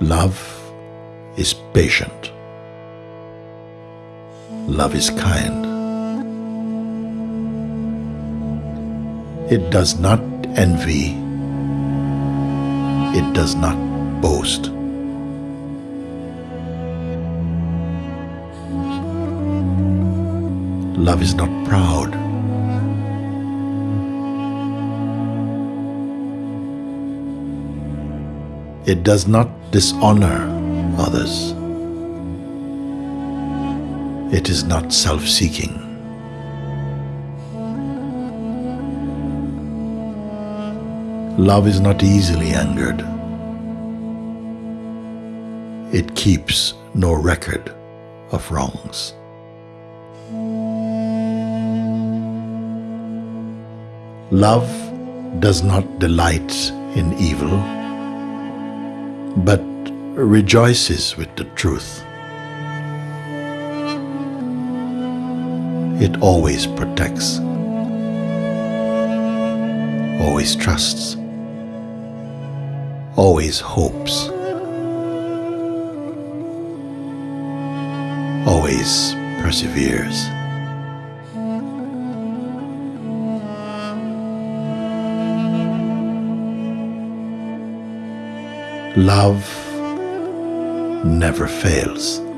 Love is patient. Love is kind. It does not envy. It does not boast. Love is not proud. It does not dishonor others. It is not self seeking. Love is not easily angered. It keeps no record of wrongs. Love does not delight in evil, but rejoices with the truth. It always protects, always trusts, always hopes, always perseveres. Love never fails.